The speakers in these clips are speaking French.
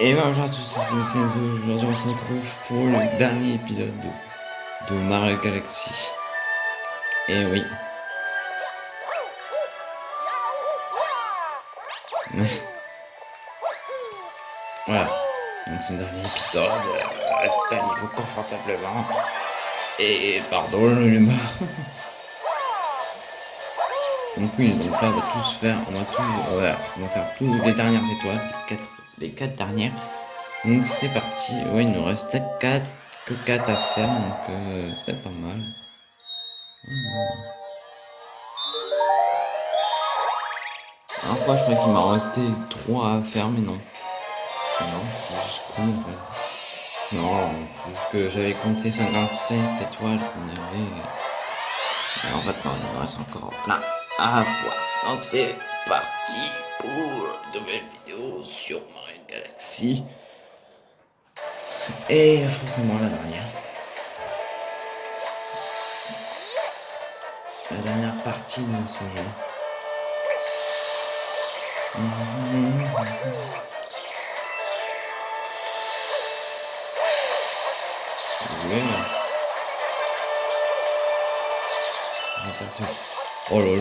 Et ben bonjour à tous, c'est aujourd'hui on se retrouve pour le dernier épisode de, Mario Galaxy. Et oui. voilà. Donc c'est le dernier épisode. Installez-vous confortablement. Et pardon, l'ai marre. Donc oui, donc là on va tous faire, on va tous, voilà, on va faire toutes les dernières étoiles, les quatre, les quatre dernières. Donc c'est parti, ouais il nous reste 4, que 4 à faire, donc euh, c'est pas mal. Un fois je crois qu'il m'a resté 3 à faire, mais non. Non, c'est juste con en fait? Non, juste que j'avais compté 57 étoiles qu'on avait. Mais en fait non, il me reste encore plein à voir. Donc c'est parti pour une nouvelle vidéo sur Mario Galaxy. Et forcément la dernière. La dernière partie de ce jeu. Attention. Oh là là.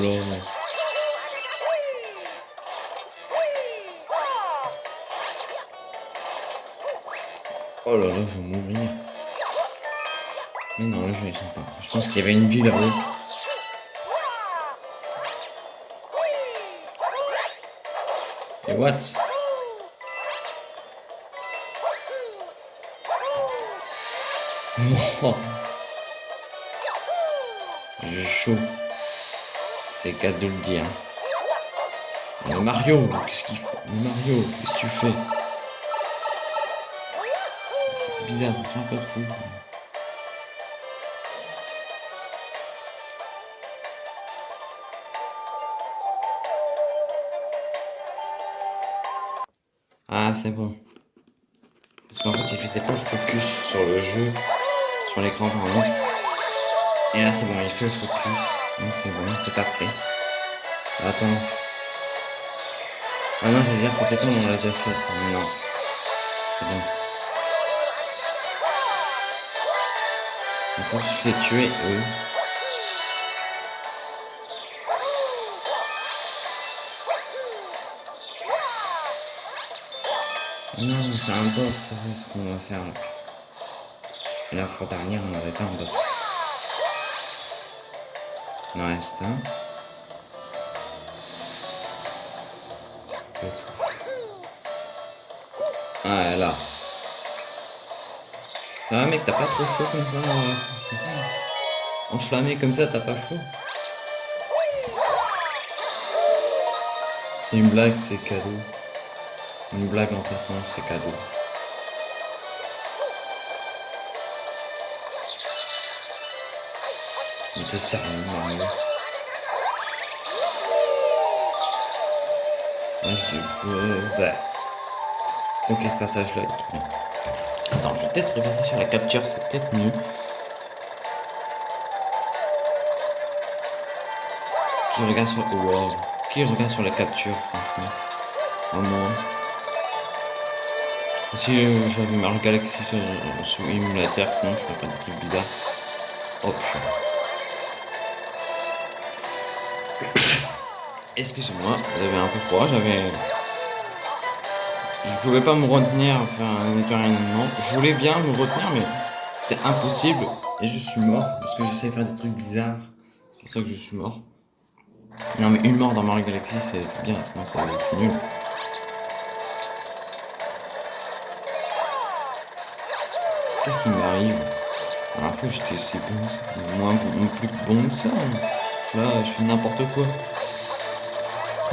Oh là là, je vais mourir. Mais non, le jeu est sympa. Je pense qu'il y avait une vie là-haut. Et what? J'ai chaud. C'est qu'à de le dire. Mario, qu'est-ce qu'il fait? Mario, qu'est-ce que tu fais? C'est bizarre, ça un peu trop. Ah, c'est bon. Parce qu'en fait, il faisait pas le focus sur le jeu, sur l'écran pardon. Et là, c'est bon, il fait le focus. Non, c'est bon, c'est parfait. Attends. Ah non, je veux dire, temps, on l'a déjà fait. Non. C'est bon. Il faut juste les tuer, eux. Non, c'est un boss, c'est ce qu'on va faire là. La fois dernière, on n'avait pas un boss. En reste un. Ah, là. Ça va, mec, t'as pas trop chaud comme ça euh... Enflammé comme ça, t'as pas chaud C'est une blague, c'est cadeau. Une blague en passant, c'est cadeau. Mario Ah, je... Ouais. Ok, ce passage-là. Attends, je vais peut-être regarder sur la capture, c'est peut-être mieux. Qui regarde sur... Oh, wow. Qui regarde sur la capture, franchement Vraiment. Si euh, j'avais Mario Galaxy sur, sur émulateur, sinon je ferais pas des trucs bizarres. Hop, Excusez-moi, j'avais un peu froid, j'avais... Je pouvais pas me retenir faire un éternuement. Je voulais bien me retenir, mais c'était impossible. Et je suis mort, parce que j'essayais de faire des trucs bizarres. C'est pour ça que je suis mort. Non mais une mort dans Mario Galaxy, c'est bien, sinon c'est nul. Qu'est-ce qui m'arrive? La fois j'étais assez bon, moins plus bon que ça. Hein. Là, je fais n'importe quoi.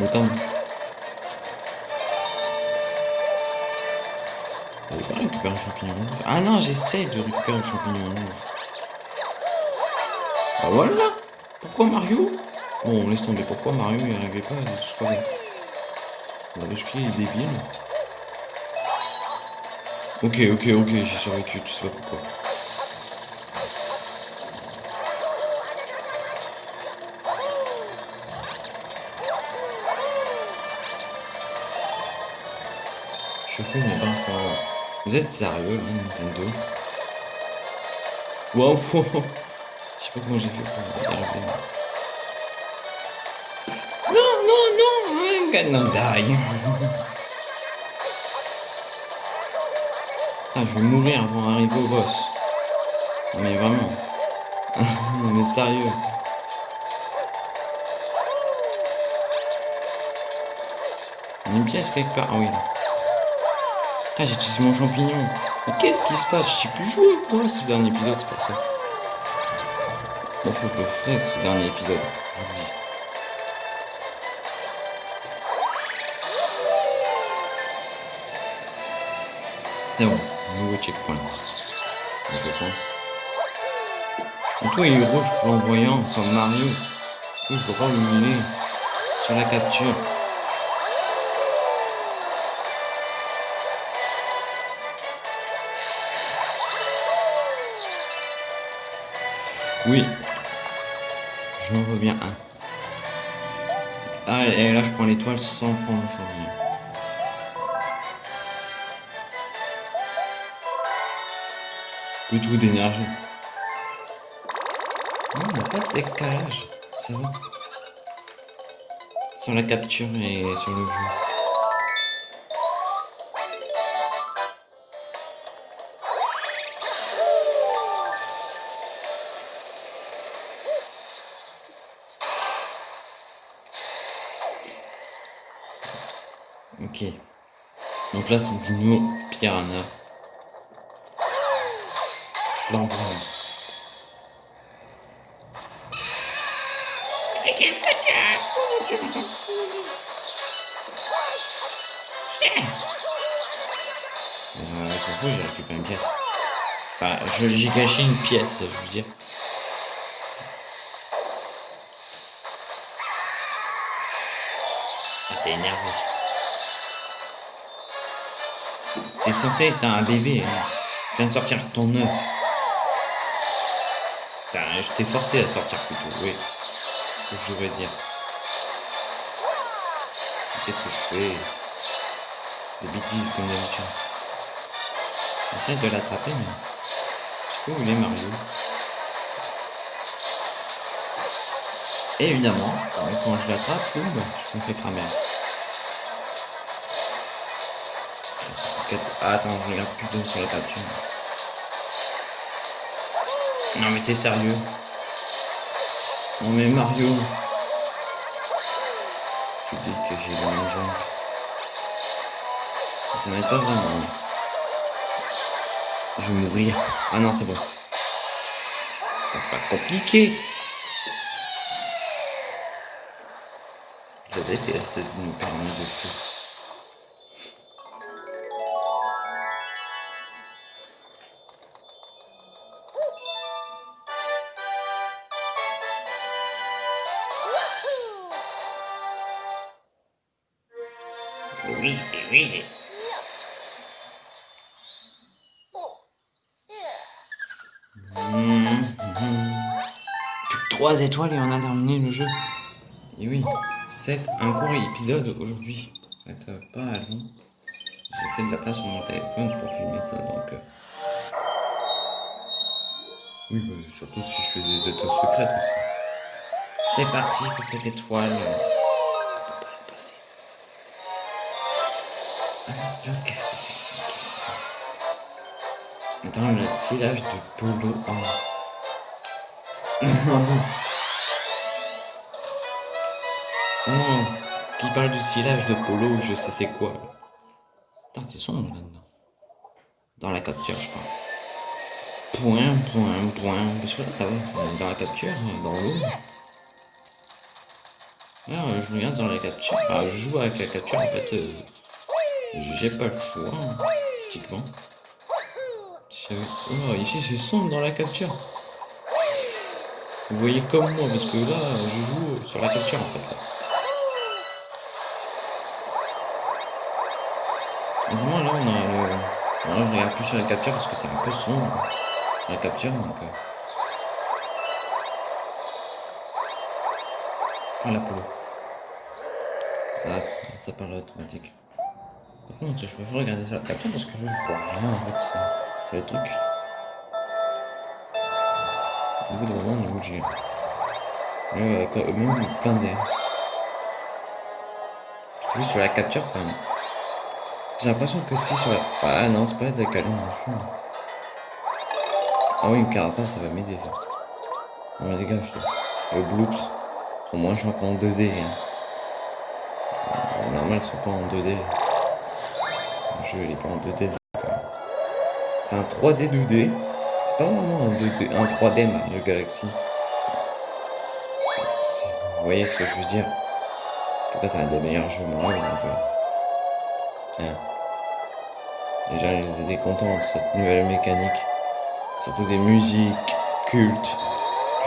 Pas un. Ah non, j'essaie de récupérer un champignon rouge. Ah voilà Pourquoi Mario? Bon, laisse tomber. Pourquoi Mario il arrivait pas La vache qui est débile. Ok, ok, ok, j'ai survécu, tu sais pas pourquoi. Vous êtes sérieux, là, Nintendo? Wow, Je sais pas comment j'ai fait pour. Non, non, non God, die Ah, je vais mourir avant d'arriver au boss. Mais vraiment. mais sérieux. Une pièce quelque part. Ah oui. Ah, j'ai utilisé mon champignon. Mais qu'est-ce qui se passe? Je sais plus jouer quoi ce dernier épisode, c'est pour ça? Bon, faut que je ferai ce dernier épisode. C'est bon, nouveau checkpoint. Je pense. Surtout il est rouge flamboyant comme Mario. Pas l'humilier sur la capture. Oui. Je m'en reviens un. Ah, et là, je prends l'étoile sans prendre le champignon. Plus tout d'énergie. Non, il n'y a pas de décalage. Ça va. Sur la capture et sur le jeu. C'est Dino Piranha. Flamboyant. Mais qu'est-ce que tu as Euh, je j'ai récupéré une pièce. Enfin, j'ai caché une pièce, je veux dire. Censé être un bébé. Hein. Viens de sortir ton œuf. Je t'ai forcé à sortir plutôt, oui. Que je voudrais dire. Qu'est-ce que je fais? Des bêtises comme d'habitude. J'essaie de l'attraper, mais... Où il est Mario. Et évidemment, quand je l'attrape, je me fais cramer. Ah, attends, je regarde plutôt sur la capture. Non mais t'es sérieux? Non mais Mario Tu dis que j'ai le même genre. Ça m'aide pas vraiment. Je vais mourir. Ah non, c'est bon. C'est pas compliqué. Je déteste nous permis de feu. 3 étoiles et on a terminé le jeu. Et oui, c'est un court épisode aujourd'hui. Ça va être pas long. J'ai fait de la place sur mon téléphone pour filmer ça, donc... Euh. Oui, bah, surtout si je fais des étoiles secrètes aussi. C'est parti pour cette étoile. Dans le silage de Polo 1. Qui parle du silage de Polo, je sais c'est quoi. Putain, c'est sombre là-dedans. Dans la capture, je pense. Point, point, point. Parce que là, ça va. Dans la capture, dans l'eau. Alors, je regarde dans la capture. Ah, je joue avec la capture, en fait. Euh, j'ai pas le choix, hein. Oh, ici c'est sombre dans la capture. Vous voyez comme moi, parce que là, je joue sur la capture en fait. Vraiment là, on a le... Là, je regarde plus sur la capture parce que c'est un peu sombre la capture, donc... Euh... Ah, la polo. Ah, ça parle automatique. Par contre, je préfère regarder sur la capture parce que je vois rien en fait. C'est le truc. Au bout d'un moment, on est obligé. Euh, même plein d'air. Vu sur la capture, ça. J'ai l'impression que si sur la. Ah non, c'est pas décalé non plus. Ah oui, une carapace, ça va m'aider ça. Non mais dégage toi. Le bloops. Au moins je suis encore en 2D. Hein. Euh, normal, ils sont pas en 2D. Le jeu il est pas en 2D. Euh, c'est un 3D 2D. C'est pas vraiment un 2D, un 3D Mario Galaxy. Vous voyez ce que je veux dire? En tout c'est un des meilleurs jeux Mario. Gens ils étaient contents de cette nouvelle mécanique. Surtout des musiques cultes,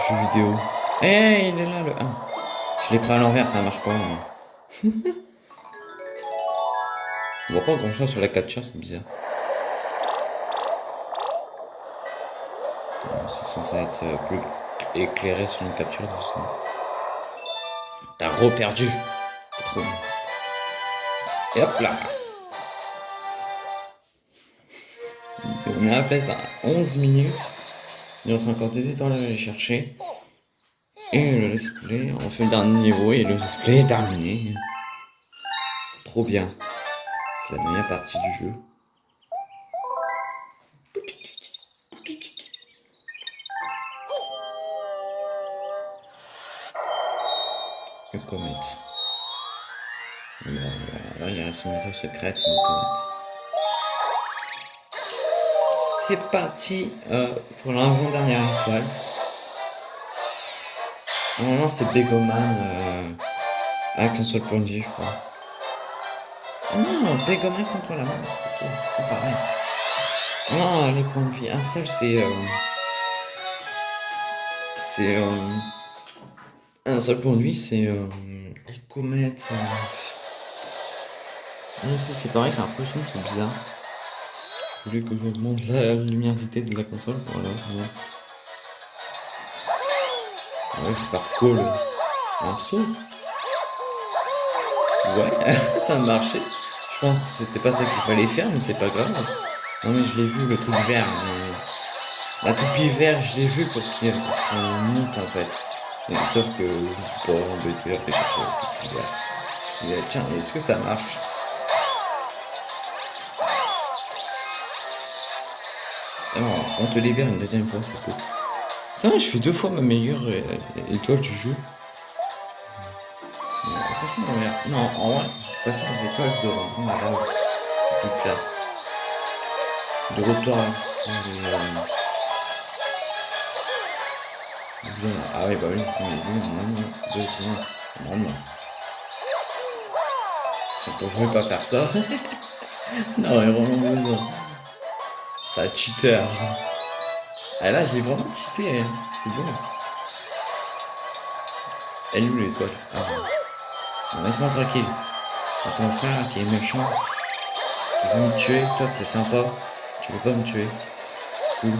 jeux vidéo. Eh, hey, il est là le 1. Je l'ai pris à l'envers, ça marche pas. On voit pas grand chose sur la capture, c'est bizarre. C'est censé être euh, plus éclairé sur une capture. T'as reperdu. Et hop là. On a appelé ça 11 minutes. Il reste encore des étoiles à aller chercher. Et le let's play, on fait le dernier niveau et le let's play est terminé. Trop bien. C'est la meilleure partie du jeu. Le comet. Là, il reste une info secrète, une comète. C'est parti euh, pour l'avant-dernière étoile. Normalement, c'est Begoman euh, avec un seul point de vie, je crois. Oh non, Begoman contre la main. c'est pareil. Non, les points de vie. Un seul, c'est. Euh, c'est. Euh, un seul point de vie, c'est. Les comètes. Non, c'est pareil, c'est un peu sombre, c'est bizarre. Je voulais que j'augmente la luminosité de la console. Voilà, voilà. Ouais, je vais faire call un saut. Ouais, ça a marché. Je pense que c'était pas ça qu'il fallait faire, mais c'est pas grave. Non mais je l'ai vu, le truc vert. Mais... La toupie vert, je l'ai vu pour qu'il monte en fait. Sauf que je suis pas embêté à chercher la verte. Tiens, est-ce que ça marche? On te libère une deuxième fois, c'est cool. Ça va, je fais deux fois ma meilleure euh, étoile du jeu. Non, en vrai, je préfère les étoiles de base. C'est plus classe. De retour à Ah oui, bah oui, normalement, deux normalement. Je ne pas faire ça. non, mais vraiment besoin. Ça cheater. Ah là, je l'ai vraiment cheaté, hein. c'est bon. Elle est où l'étoile? Ah bon. Laisse-moi tranquille. ton frère qui est méchant. Tu veux me tuer, toi t'es sympa. Tu veux pas me tuer. Cool.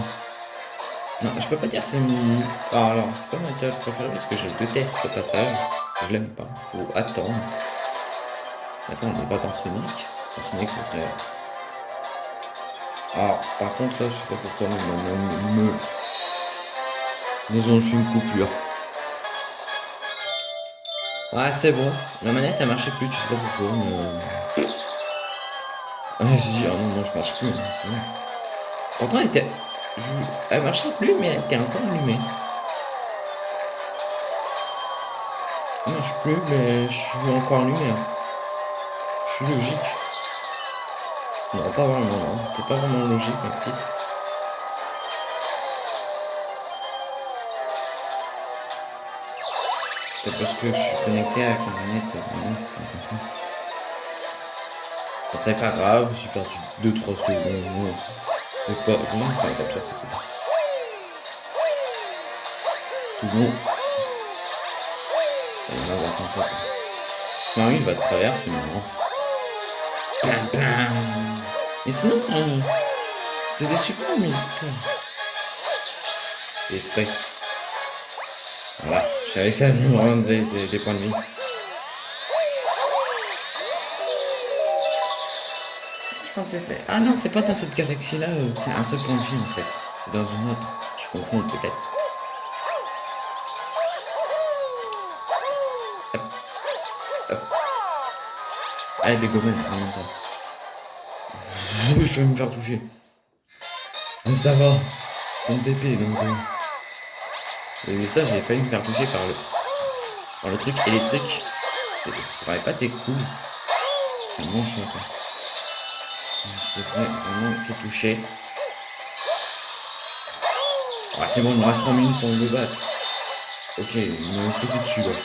Non, je peux pas dire c'est mon... Ah, alors, c'est pas mon étoile préférée parce que je déteste ce passage. Je l'aime pas. Faut attendre. Attends, on est pas dans Sonic? Dans Sonic, c'est très... Ah, par contre, là, je sais pas pourquoi, mais me... Disons, je suis une coupure. Ouais, c'est bon. La manette, elle marchait plus, tu sais pas pourquoi, mais... Ah, j'ai dit, ah non, non, je marche plus. Hein, Pourtant, elle était... Elle marchait plus, mais elle était encore allumée. Elle marche plus, mais je suis encore allumé. Hein. Je suis logique. Non, pas vraiment, non. C'est pas vraiment logique, ma petite. C'est parce que je suis connecté avec la manette. C'est pas grave, j'ai perdu 2-3 secondes. C'est pas. Vraiment, ça va capturer, c'est. Tout bon. On va voir comme ça. Marie va te traverser, mais non. Pam, pam. Sinon, euh, c'est des super musiques. Esprit. Voilà, j'ai réussi à me rendre des, des, des, points de vie. Je pensais c'est... Ah non, c'est pas dans cette galaxie-là, c'est un seul point de vue en fait. C'est dans une autre. Je comprends peut-être. Hop. Hop. Allez, les gommes, en même temps. Je vais me faire toucher. Mais ça va. C'est une TP donc. Euh... Mais ça, j'ai failli me faire toucher par le, par le truc électrique. Ça aurait pas été cool. C'est bon chiant quoi. Je devrais vraiment fait toucher. Ah, c'est bon, il me reste 3 minutes pour me battre. Ok, il m'a sauté dessus là.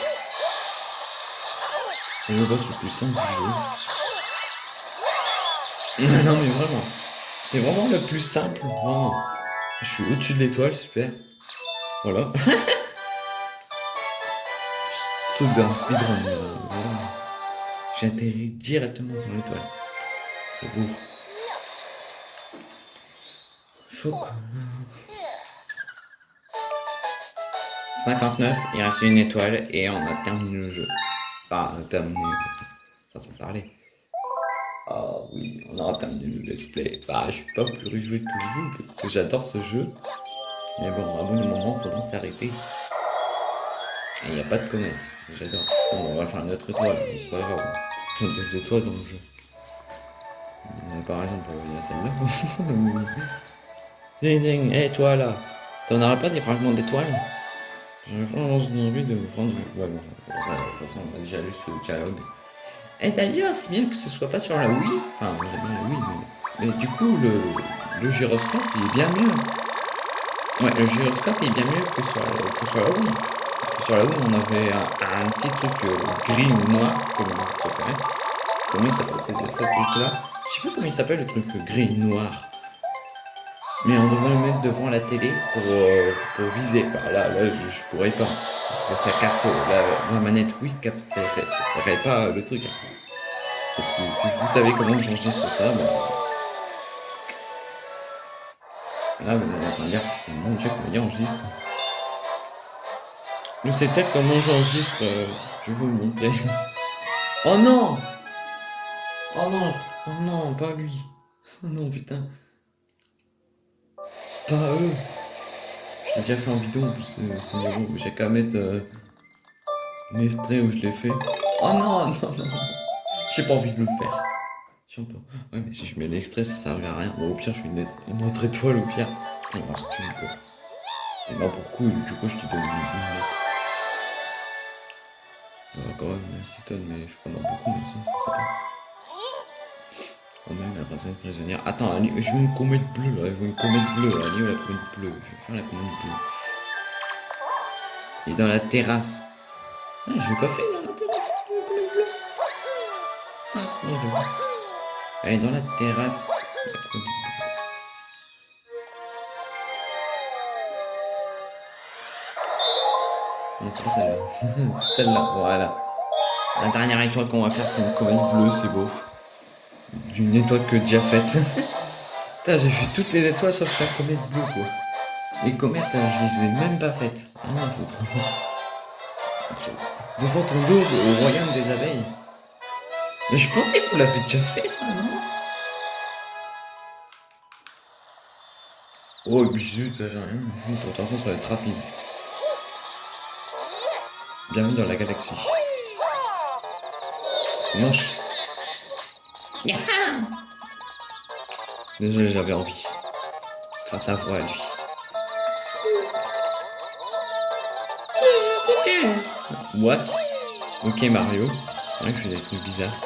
C'est le boss le plus simple du jeu. non mais vraiment. C'est vraiment le plus simple, vraiment. Je suis au-dessus de l'étoile, super. Voilà. Saute d'un speedrun, euh, voilà. J'ai atterri directement sur l'étoile. C'est beau. Choc. 59, il reste une étoile et on a terminé le jeu. Enfin, terminé, façon de parler. Ah oui, on aura terminé le let's play. Bah, je suis pas plus réjoui que vous parce que j'adore ce jeu. Mais bon, à bout d'un moment, faudra s'arrêter. Et il n'y a pas de comète. J'adore. Bon, on va faire une autre étoile, c'est pas grave. Il des étoiles dans le jeu. Par exemple, il y a celle-là. ding ding, et toi là T'en auras pas des fragments d'étoiles? J'ai vraiment envie de prendre. Ouais, bon, de toute façon, on a déjà lu ce dialogue. Et d'ailleurs, c'est bien que ce soit pas sur la Wii. Enfin, bien la Wii, mais, mais du coup, le, le gyroscope, il est bien mieux. Ouais, le gyroscope est bien mieux que sur, que sur la Wii. Sur la Wii, on avait un, un petit truc euh, gris ou noir, comme vous préférez. Comment il s'appelle ce truc-là Je sais pas comment il s'appelle le truc gris noir. Mais on devrait le mettre devant la télé pour, euh, pour viser. Bah, là, là je, je, pourrais pas. Que ça capte, la, manette. Wii capterait pas le truc. Parce que si vous savez comment j'enregistre ça, bah, Là, vous allez en dire, mon dieu, comment dire enregistre Je sais peut-être comment j'enregistre, euh, je vais vous le montrer. oh non! Oh non! Oh non, pas lui. Oh non, putain. Pas eux Je l'ai déjà fait en vidéo, en plus, c'est j'ai qu'à mettre euh, un extrait où je l'ai fait. Oh non, non, non, non J'ai pas envie de le faire. Tiens pas. Ouais, mais si je mets l'extrait, ça sert à rien. Bon, au pire, je fais une, une autre étoile, au pire. Il reste une, quoi. Et bah, pour coup, du coup, je te donne une, lettre. Ouais, quand même, merci Ton, mais je prends beaucoup, mais ça, ça c'est pas. Quand même, la princesse prisonnière. Attends, je veux une comète bleue, là. Je veux une comète bleue. Allez, la comète bleue. Je vais faire la comète bleue. Et dans la terrasse. Ah, je l'ai pas fait dans la terrasse. Ah, c'est bon, je. Elle est dans la terrasse. C'est pas celle-là. celle-là, voilà. La dernière étoile qu'on va faire, c'est une comète bleue, c'est beau. Une étoile que déjà faite. Putain, j'ai fait toutes les étoiles sauf la comète bleue, quoi. Les comètes, je les ai même pas faites. Ah non, faut Devant ton dos, au royaume des abeilles. Mais je pensais que vous l'avez déjà fait, ça, non? Oh, bisous, ça j'ai rien. De toute façon, ça va être rapide. Bienvenue dans la galaxie. Désolé, j'avais envie. Enfin, sa voix à lui. What? Ok, Mario. Ouais, je fais des trucs bizarres.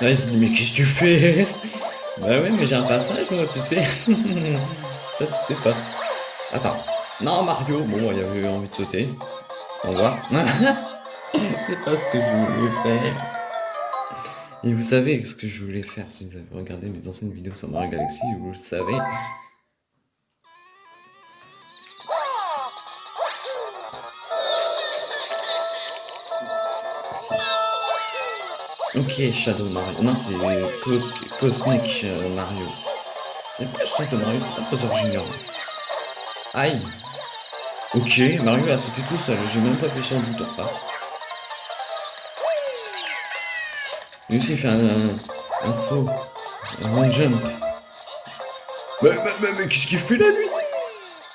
Là, il dit, mais qu'est-ce que tu fais? Bah ouais, mais j'ai un passage, moi, tu sais. Toi, tu sais pas. Attends. Non, Mario. Bon, il avait envie de sauter. Au revoir. C'est pas ce que je voulais faire. Et vous savez ce que je voulais faire si vous avez regardé mes anciennes vidéos sur Mario Galaxy, vous le savez. Ok, Shadow Mario. Non, c'est Co Cosmic euh, Mario. C'est pas Shadow Mario, c'est pas Bowser Junior. Aïe. Ok, Mario a sauté tout seul, j'ai même pas appuyé sur le bouton. Ah. Lui aussi il fait un, un, un saut. Un jump. Mais, mais, mais, mais qu'est-ce qu'il fait là, lui?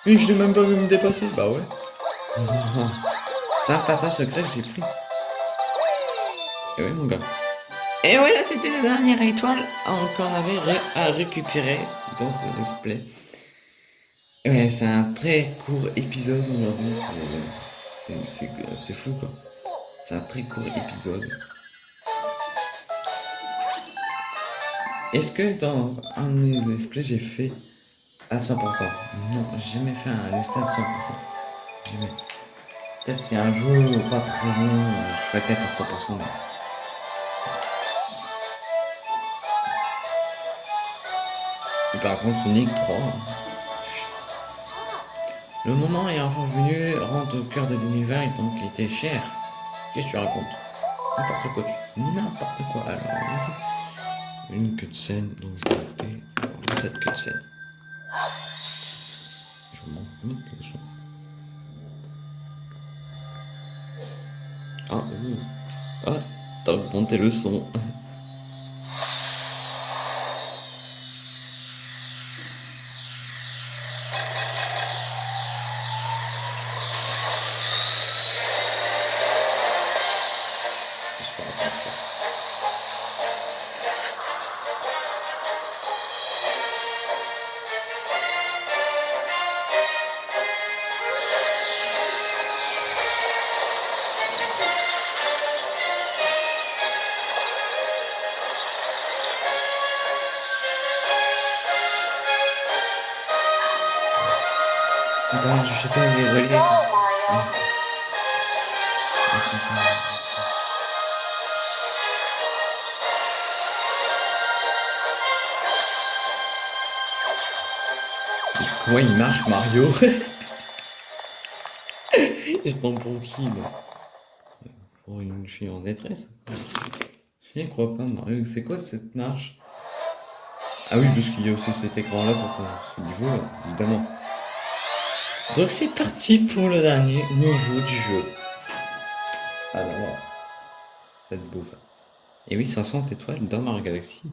Mais je l'ai même pas vu me dépasser. Bah ouais. C'est un passage secret que j'ai pris. Et oui, mon gars. Et voilà, c'était la dernière étoile qu'on avait à récupérer dans ce let's play. Ouais, c'est un très court épisode aujourd'hui. C'est fou, quoi. C'est un très court épisode. Est-ce que dans un de mes play, j'ai fait à 100% Non, j'ai jamais fait un play à 100%. Jamais. Peut-être si un jour pas très long, je ferai peut-être à 100%. Et par exemple, Sonic 3. Le moment est enfin venu, rentre au cœur de l'univers et donc il était cher. Qu'est-ce que tu racontes? N'importe quoi. N'importe quoi. Alors, une queue de scène, donc je vais noter cette queue de scène. Je monte le son. Ah, ouh. Ah, t'as augmenté le son. Comment il marche Mario Il se prend pour qui là Pour une fille en détresse Je n'y crois pas Mario, c'est quoi cette marche Ah oui, parce qu'il y a aussi cet écran là pour ce niveau là, évidemment. Donc c'est parti pour le dernier niveau du jeu. Alors, c'est beau ça. Et oui, 60 étoiles dans Mario Galaxy.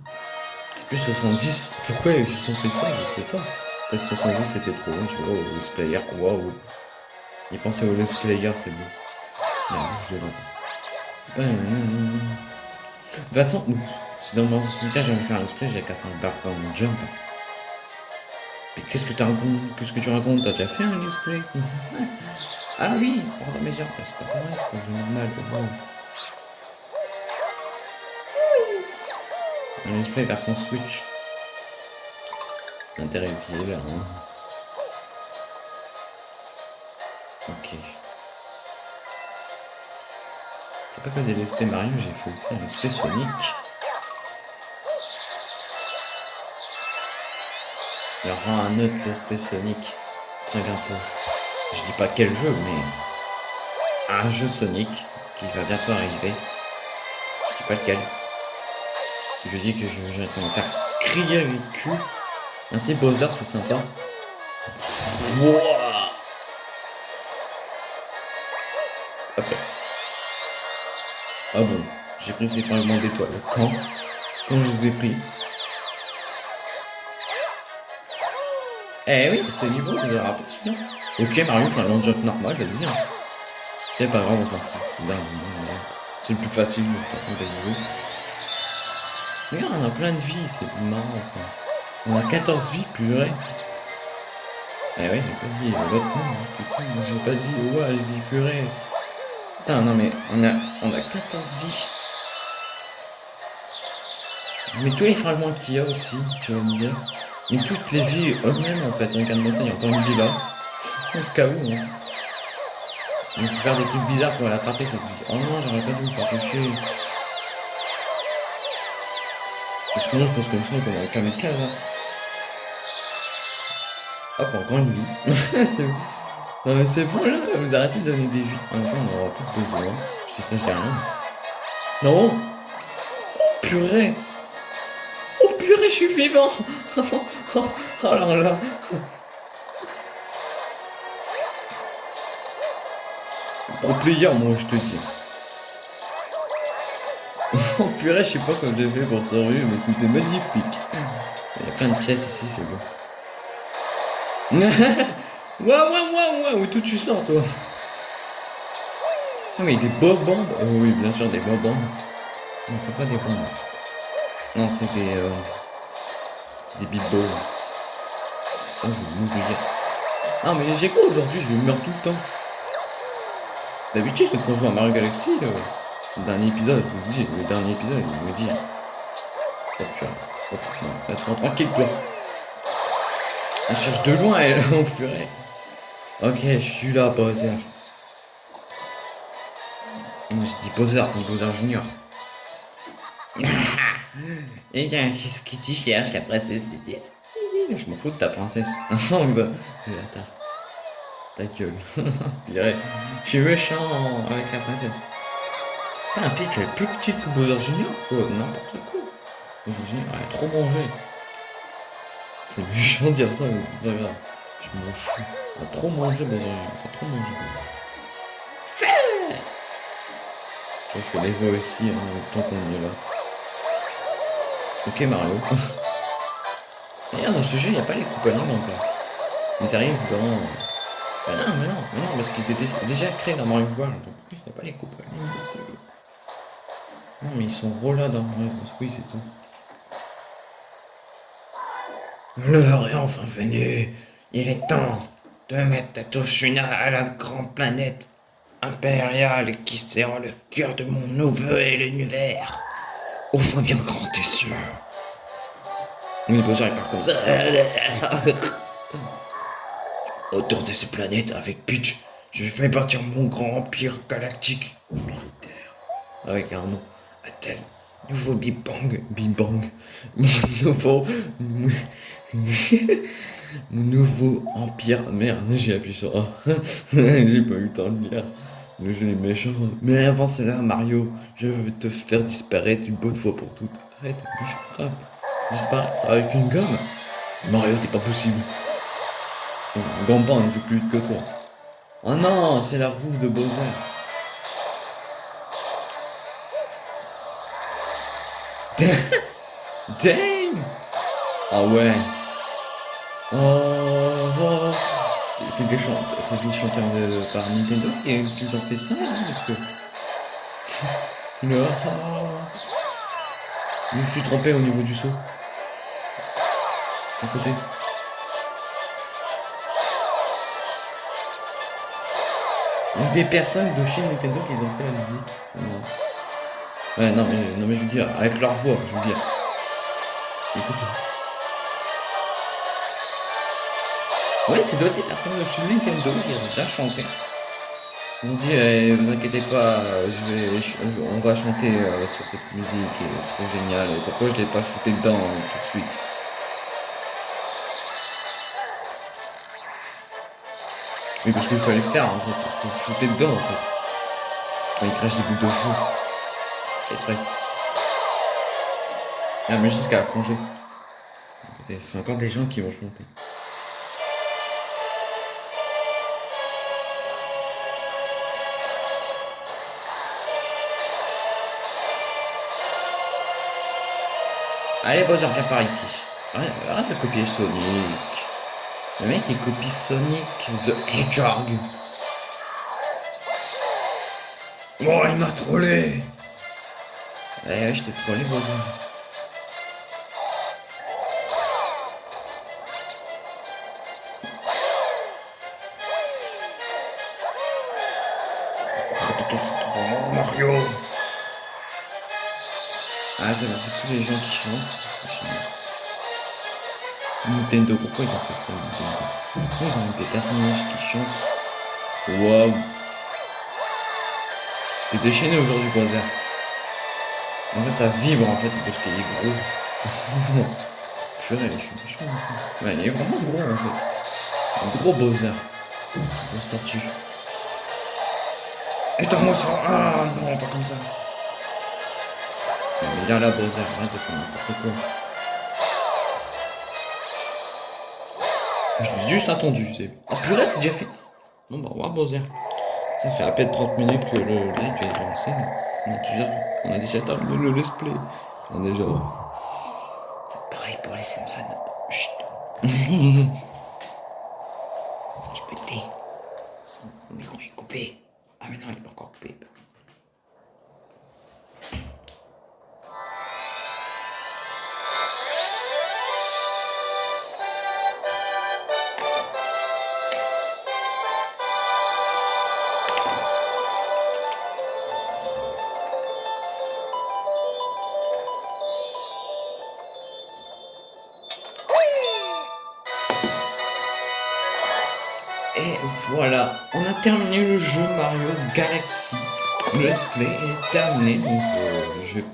C'est plus 70. Pourquoi ils ont fait ça? Je sais pas. Peut-être 70 c'était trop long, tu vois, au Let's Player. Waouh Il pensait au Let's Player, c'est beau. Non, je l'ai De toute façon, si dans mon cas j'avais fait un Let's Play, j'avais qu'à faire un background jump. Qu'est-ce que tu racontes Qu'est-ce que tu racontes? T'as déjà fait un display Ah oui Pardon, mais genre, c'est pas pareil, c'est pas un jeu normal. Un display version Switch. L'intérêt est là. Hein. Ok. C'est pas que des displays Mario, j'ai fait aussi un display Sonic. Il y aura un autre Let's Sonic très bientôt. Je dis pas quel jeu, mais un jeu Sonic qui va bientôt arriver. Je dis pas lequel. Je dis que je vais me faire crier avec cul. Ainsi Bowser, c'est sympa. Ah bon, j'ai pris ces fragments d'étoiles. Quand? Quand je les ai pris? Eh oui, ce niveau, vous avez rappelé celui-là Ok, Mario fait un long jump normal, vas-y. Hein. C'est pas grave, s'en fout. C'est le plus facile, de toute façon, des Regarde, on a plein de vies, c'est marrant ça. On a 14 vies, purée. Eh oui, j'ai pas dit l'autre nom, hein, putain, j'ai pas dit, ouais, je dis purée. Putain, non mais, on a, on a 14 vies. Mais tous les fragments qu'il y a aussi, tu vas me dire. Mais toutes les vies eux-mêmes en fait, regarde-moi ça, il y a encore une vie là. Au cas où. Hein. On peut faire des trucs bizarres pour l'attraper cette vie. Oh non, j'aurais pas dû me faire toucher. Parce que moi je pense comme ça, comme un kamikaze. Hein. Hop, encore une vie. Non mais c'est bon là, vous arrêtez de donner des vies. En même temps, on aura pas besoin. Je dis ça, je rien. Non Oh purée Oh purée, je suis vivant Oh, oh là là Pro player, moi je te dis. Purée, je sais pas comment j'ai fait pour survivre, mais c'était magnifique. Il y a plein de pièces ici, c'est beau. Waouh, waouh, waouh, waouh, tout tu sors, toi? Ah, mais des bombes Oh oui, bien sûr, des bombes. Non, c'est pas des bombes. Non, c'est des... Euh... des big balls. Oh, je vais. Non, mais j'ai quoi aujourd'hui Je meurs tout le temps. D'habitude, quand on joue à Mario Galaxy, euh, dernier épisode, je vous dis, le dernier épisode, il me dit... Oh, putain. Oh, non, laisse-moi tranquille, toi. Elle cherche de loin, elle, en purée. Ok, je suis là, Bowser. Non, je dis Bowser, pas Bowser Junior. Eh bien, qu'est-ce que tu cherches, la princesse Je m'en fous de ta princesse. Bah, attends. Ta gueule. je suis méchant avec la princesse. Putain, elle est plus petite que Bowser Junior, quoi. N'importe quoi. Bowser Junior, trop mangé. C'est méchant de dire ça, mais c'est pas grave. Je m'en fous. T'as trop mangé, Bowser Junior. T'as trop mangé. Fait Je fais les voix aussi, hein, tant qu'on y est là. Ok Mario. D'ailleurs dans ce jeu il n'y a pas les coupes encore. Ils arrivent dans... Bah non mais non, mais non parce qu'ils étaient déjà créés dans Mario World. Donc il n'y a pas les coupes Non mais ils sont là dans Mario Oui c'est tout. L'heure est enfin venue. Il est temps de mettre ta touche à la grande planète impériale qui sert le cœur de mon nouveau et l'univers. Ouvre bien grand tes yeux. Il part comme ça. Autour de ces planètes, avec Peach, je vais partir mon grand empire galactique militaire. Avec un nouveau Big Bang. Big Bang. Mon nouveau. mon nouveau empire. Merde, j'ai appuyé sur A. j'ai pas eu le temps de lire. Le jeu est méchant. Mais avant cela, Mario, je veux te faire disparaître une bonne fois pour toutes. Arrête, méchant Disparaître avec une gomme Mario, t'es pas possible. Gamban ne joue plus vite que toi. Oh non, c'est la roue de Bowser. Damn Ah ouais. Oh, oh c'est des, des chanteurs de, par Nintendo qui, ont fait ça, parce que... non. Je me suis trompé au niveau du saut. À côté. Il y a des personnes de chez Nintendo qui ont fait la musique. Ouais, non mais, non mais je veux dire, avec leur voix, je veux dire. Écoutez. Ouais, c'est doit des personnes de chez Nintendo qui ont déjà chanté. Ils ont dit, eh, vous inquiétez pas, je vais, on va chanter euh, sur cette musique qui est trop géniale. Et pourquoi je l'ai pas shooté dedans tout de suite? Mais parce qu'il fallait le faire, en fait. Il faut shooter dedans, en fait. Il crache des boules de feu. Exprès. Ah, mais jusqu'à la plongée. C'est encore des gens qui vont chanter. Allez Bowser, viens par ici. Arrête, de copier Sonic. Le mec il copie Sonic the Hedgehog. Oh il m'a trollé Eh je t'ai trollé Bowser. Mario ah, c'est bon, c'est tous les gens qui chantent. Nintendo, pourquoi ils ont fait ça, Nintendo? Pourquoi ils ont mis des personnages qui chantent? Waouh T'es déchaîné aujourd'hui, Bowser. En fait, ça vibre, en fait, parce qu'il est gros. Purée, je suis méchant. Ouais, il est vraiment gros, en fait. Un gros Bowser. Grosse statue. Éteins-moi ça Ah non, pas comme ça. Viens là, Bowser, arrête de faire n'importe quoi. Je l'ai juste attendu, c'est. Oh purée, c'est déjà fait. Bon bah, au revoir, Bowser. Ça fait à peine 30 minutes que le live est lancé. On a déjà, on a déjà terminé le let's play. On a déjà. C'est pareil pour les Simpsons. Chut.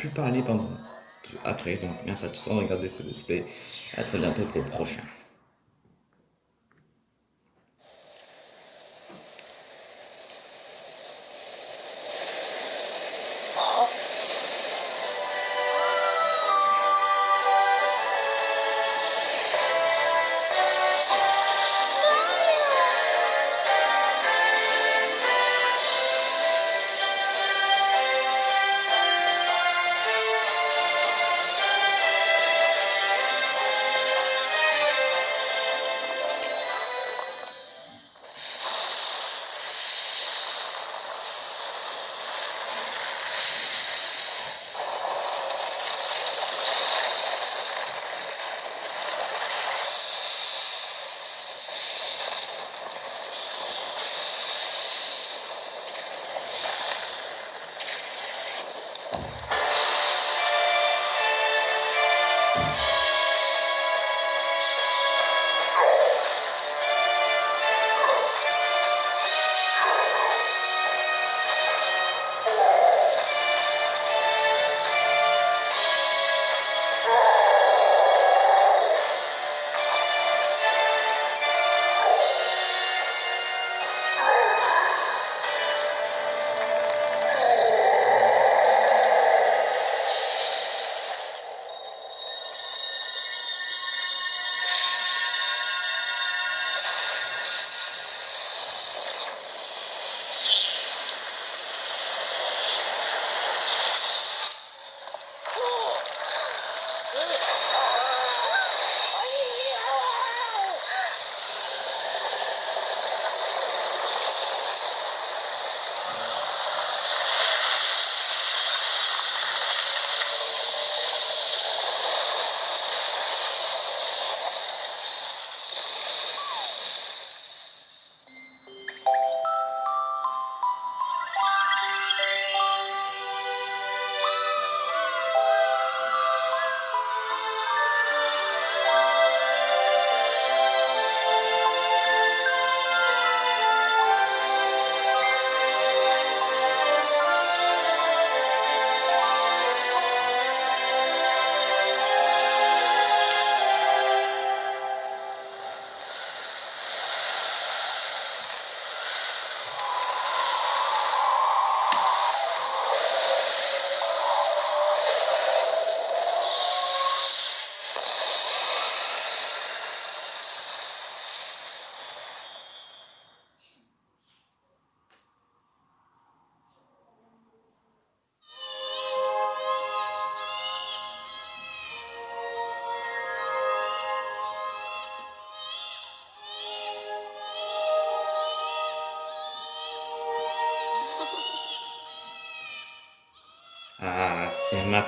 plus parler pendant après. Donc merci à tous d'avoir regardé ce let's play. À très bientôt pour le prochain.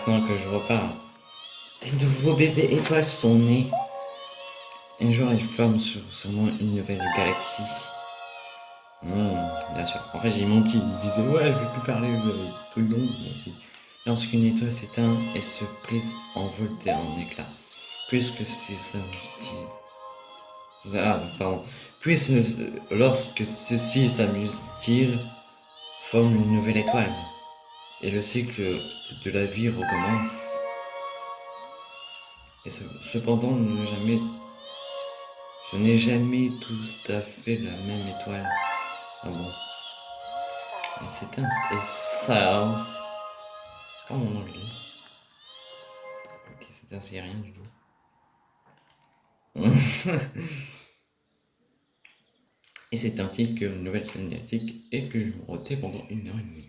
Que je repars. Des nouveaux bébés étoiles sont nés. Un jour, ils forment sur, sûrement une nouvelle galaxie. Hmm, bien sûr. En fait, j'ai menti. Il disait, ouais, je vais plus parler de trucs longs. Merci. Lorsqu'une étoile s'éteint et se prise envolée en éclats. Puisque c'est ça Ah, pardon. Puisque lorsque ceci s'amuse-t-il, forme une nouvelle étoile et le cycle de la vie recommence. Et cependant, jamais, je n'ai jamais tout à fait la même étoile. Ah bon. C'est un... Et ça... Pas mon anglais. Ok, c'est un syrien du coup. Et c'est ainsi que nouvelle scène et que je vais roter pendant une heure et demie.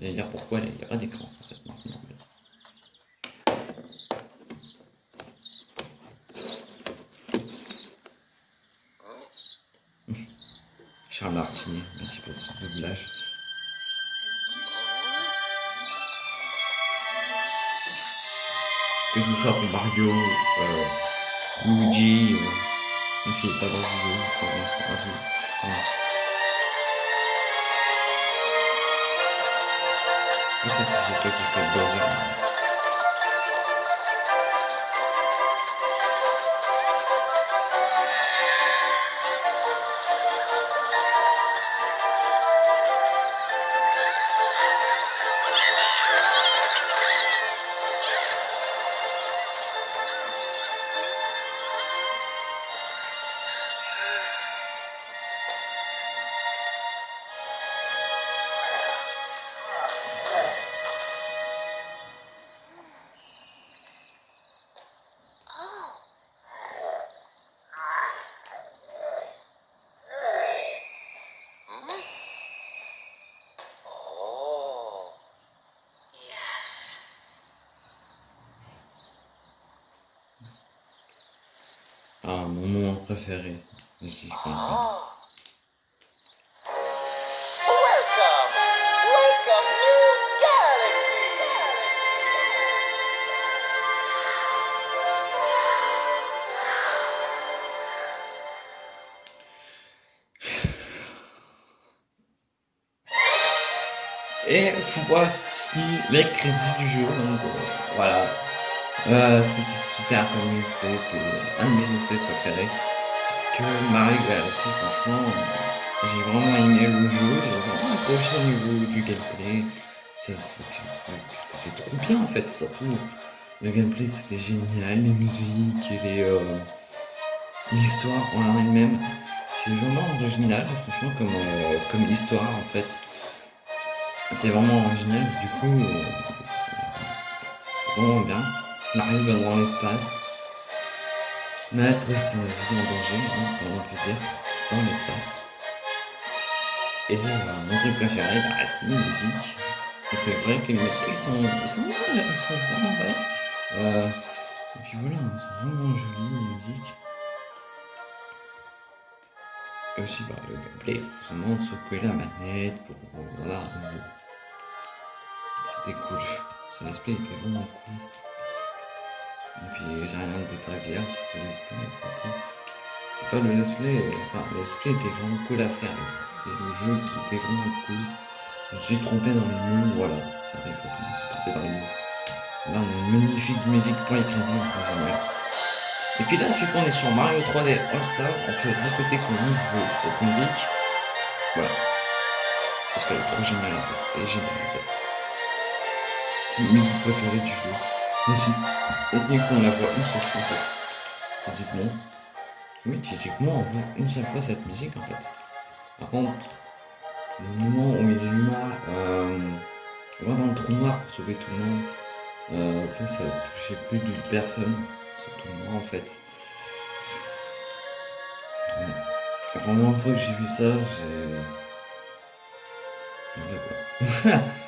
Allez dire pourquoi il n'y a pas d'écran en fait, Charles Martini, merci pour ce doublage. Que ce soit pour Mario, euh, Luigi, euh, je suis pas dans le jeu pour l'instant. Ça, c'est toi qui fais Ah, mon moment préféré. Ici, je comprends. Welcome! Welcome, New Galaxy! Et voici les crédits du jeu. Donc, euh, voilà. Euh, C'était super comme esprit, c'est un de mes esprits préférés. Parce que Mario Galaxy, franchement, j'ai vraiment aimé le jeu, j'ai vraiment accroché au niveau du gameplay. C'était trop bien en fait, surtout le gameplay c'était génial, les musiques et les euh, l'histoire en elle-même. C'est vraiment original, franchement, comme, euh, comme histoire en fait. C'est vraiment original, du coup, euh, c'est vraiment bien. Mario va dans l'espace, mettre sa vie en danger, hein, on peut dire, dans l'espace. Et euh, mon truc préféré, bah, c'est les musiques. Et c'est vrai que les musiques sont, sont, vraiment belles. Euh, et puis voilà, elles sont vraiment jolies, les musiques. Et aussi, bah, le gameplay, de secouer la manette pour. Voilà. C'était cool. Ce let's play était vraiment cool. Et puis j'ai rien d'autre à dire sur ce let's play. C'est pas le let's play, enfin le let's play était vraiment cool à faire. C'est le jeu qui était vraiment cool. Je me suis trompé dans les mots, voilà. Ça arrive quand on se trompé dans les mots. Là on a une magnifique musique pour les crédits, jamais. Et puis là, vu qu'on est sur Mario 3D All Stars, on peut répéter comme on veut cette musique. Voilà. Parce qu'elle est trop géniale en fait. Elle est géniale en fait musique préférée du jeu. Ici, techniquement, on la voit une seule fois en fait. Techniquement. Oui, techniquement, on voit une seule fois cette musique en fait. Par contre, le moment où il est noir, euh, on va dans le trou noir pour sauver tout le monde. Euh, ça, ça touchait plus d'une personne, surtout moi en fait. La première fois que j'ai vu ça, j'ai.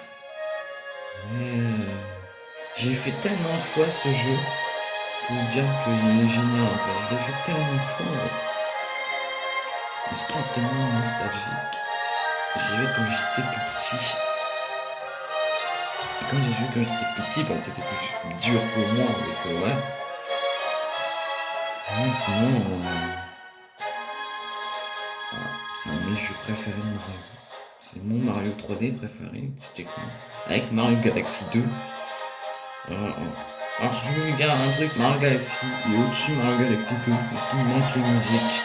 j'ai fait tellement de fois ce jeu pour dire qu'il est génial en fait. Je l'ai fait tellement de fois en fait. Parce qu'il est tellement nostalgique. J'ai vu quand j'étais plus petit. Et quand j'ai joué quand j'étais plus petit, bah, c'était plus dur pour moi parce que ouais. Ouais, sinon. Euh... C'est un mes jeux préférés de Mario. C'est mon Mario 3D préféré, techniquement. Avec Mario Galaxy 2. Alors, alors je dire un truc, Mario Galaxy est au-dessus de Mario Galaxy 2 parce qu'il manque les musiques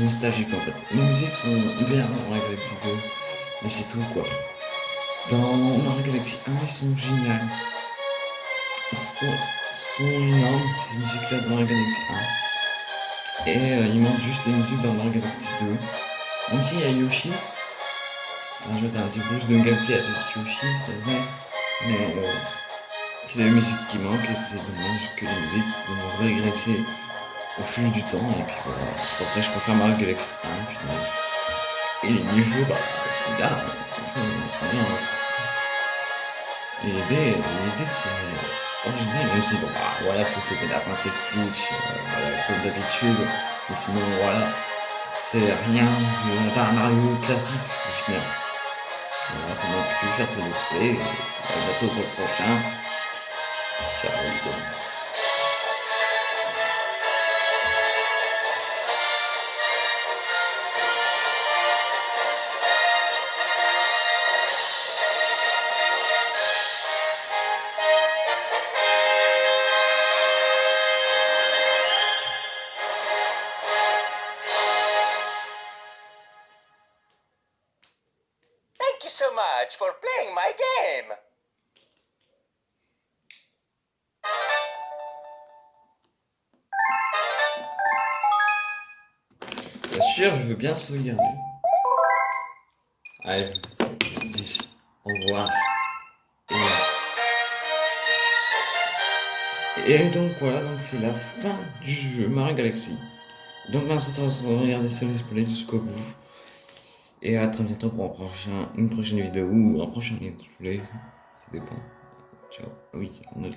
nostalgiques en fait. Les musiques sont bien dans Mario Galaxy 2, mais c'est tout quoi. Dans Mario Galaxy 1, ils sont géniales. Ils sont, sont énormes ces musiques-là dans Mario Galaxy 1. Et euh, il manque juste les musiques dans Mario Galaxy 2. Même s'il y a Yoshi, ça rajoute un petit plus de gameplay avec Yoshi, c'est vrai. Mais euh, c'est la musique qui manque et c'est dommage que les musiques ont régressé au fil du temps, et puis voilà, c'est pour ça que je préfère Mario Galaxy 1, puis Et les niveaux, bah, c'est bien, c'est bien. Et l'idée, l'idée c'est original, même si bon, bah, voilà, faut sauver la princesse Peach, euh, voilà, comme d'habitude, mais sinon, voilà, c'est rien d'un Mario classique, au final. Voilà, ça m'a pu faire ce l'esprit, à bientôt pour le prochain. Ciao les Je veux bien sauvegarder. Allez, je dis au revoir. Et, donc voilà, donc c'est la fin du jeu Mario Galaxy. Donc merci de regarder ce let's play jusqu'au bout. Et à très bientôt pour un prochain, une prochaine vidéo ou un prochain let's. Ça dépend. Ciao. Oui, un autre.